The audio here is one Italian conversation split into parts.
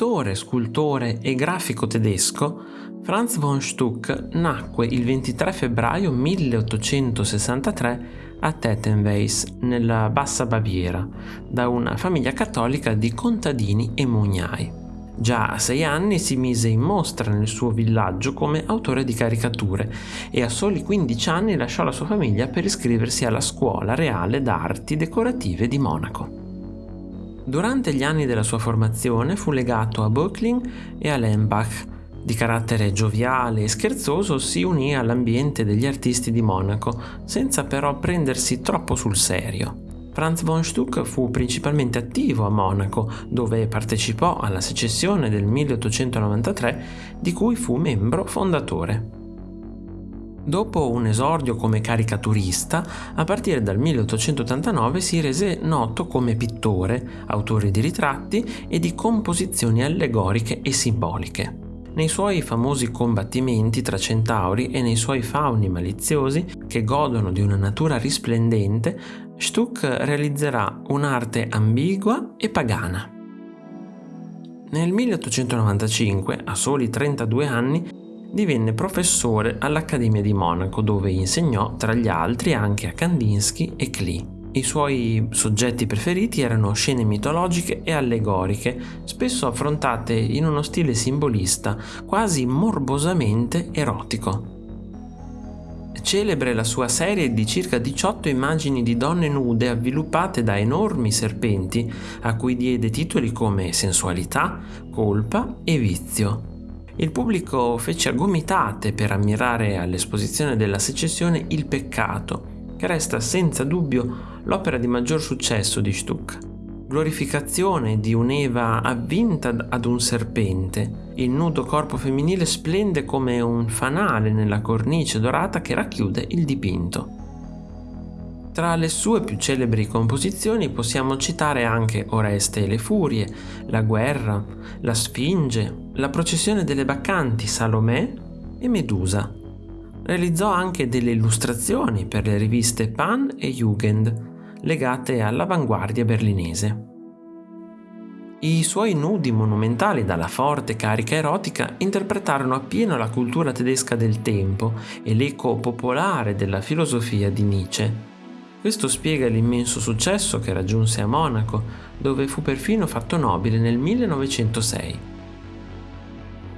pittore, scultore e grafico tedesco, Franz von Stuck nacque il 23 febbraio 1863 a Tettenweis, nella Bassa Baviera, da una famiglia cattolica di contadini e mugnai. Già a sei anni si mise in mostra nel suo villaggio come autore di caricature e a soli 15 anni lasciò la sua famiglia per iscriversi alla Scuola Reale d'Arti Decorative di Monaco. Durante gli anni della sua formazione fu legato a Böckling e a Lembach. Di carattere gioviale e scherzoso si unì all'ambiente degli artisti di Monaco, senza però prendersi troppo sul serio. Franz von Stuck fu principalmente attivo a Monaco, dove partecipò alla secessione del 1893, di cui fu membro fondatore. Dopo un esordio come caricaturista, a partire dal 1889 si rese noto come pittore, autore di ritratti e di composizioni allegoriche e simboliche. Nei suoi famosi combattimenti tra centauri e nei suoi fauni maliziosi, che godono di una natura risplendente, Stuck realizzerà un'arte ambigua e pagana. Nel 1895, a soli 32 anni, divenne professore all'Accademia di Monaco dove insegnò tra gli altri anche a Kandinsky e Klee. I suoi soggetti preferiti erano scene mitologiche e allegoriche, spesso affrontate in uno stile simbolista, quasi morbosamente erotico. Celebre la sua serie di circa 18 immagini di donne nude avviluppate da enormi serpenti, a cui diede titoli come sensualità, colpa e vizio. Il pubblico fece a gomitate per ammirare all'esposizione della secessione il peccato, che resta senza dubbio l'opera di maggior successo di Stuck. Glorificazione di un'Eva avvinta ad un serpente, il nudo corpo femminile splende come un fanale nella cornice dorata che racchiude il dipinto. Tra le sue più celebri composizioni possiamo citare anche Oreste e le Furie, La guerra, La Sfinge, La processione delle Baccanti, Salomè e Medusa. Realizzò anche delle illustrazioni per le riviste Pan e Jugend, legate all'avanguardia berlinese. I suoi nudi monumentali dalla forte carica erotica interpretarono appieno la cultura tedesca del tempo e l'eco popolare della filosofia di Nietzsche. Questo spiega l'immenso successo che raggiunse a Monaco, dove fu perfino fatto nobile nel 1906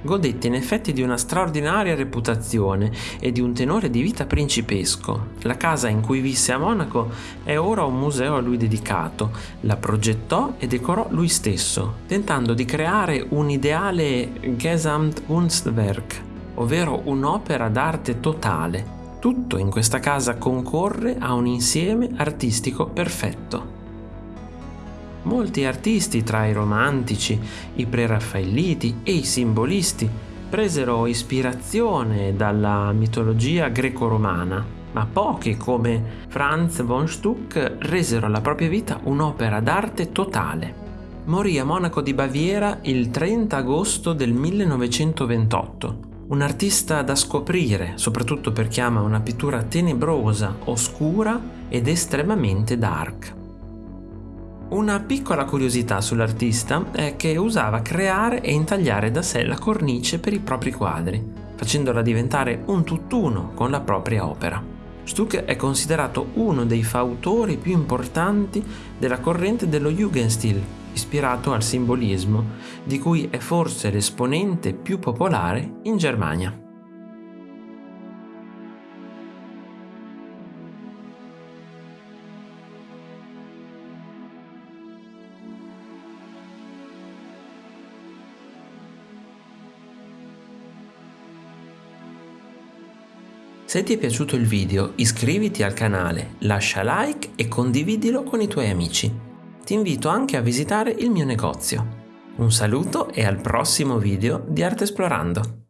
godette in effetti di una straordinaria reputazione e di un tenore di vita principesco. La casa in cui visse a Monaco è ora un museo a lui dedicato, la progettò e decorò lui stesso, tentando di creare un ideale Gesamtkunstwerk, ovvero un'opera d'arte totale. Tutto in questa casa concorre a un insieme artistico perfetto. Molti artisti, tra i romantici, i preraffaelliti e i simbolisti, presero ispirazione dalla mitologia greco-romana, ma pochi come Franz von Stuck resero alla propria vita un'opera d'arte totale. Morì a Monaco di Baviera il 30 agosto del 1928. Un artista da scoprire, soprattutto per chi ama una pittura tenebrosa, oscura ed estremamente dark. Una piccola curiosità sull'artista è che usava creare e intagliare da sé la cornice per i propri quadri, facendola diventare un tutt'uno con la propria opera. Stuck è considerato uno dei fautori più importanti della corrente dello Jugendstil, ispirato al simbolismo, di cui è forse l'esponente più popolare in Germania. Se ti è piaciuto il video iscriviti al canale, lascia like e condividilo con i tuoi amici. Ti invito anche a visitare il mio negozio. Un saluto e al prossimo video di Arte Esplorando.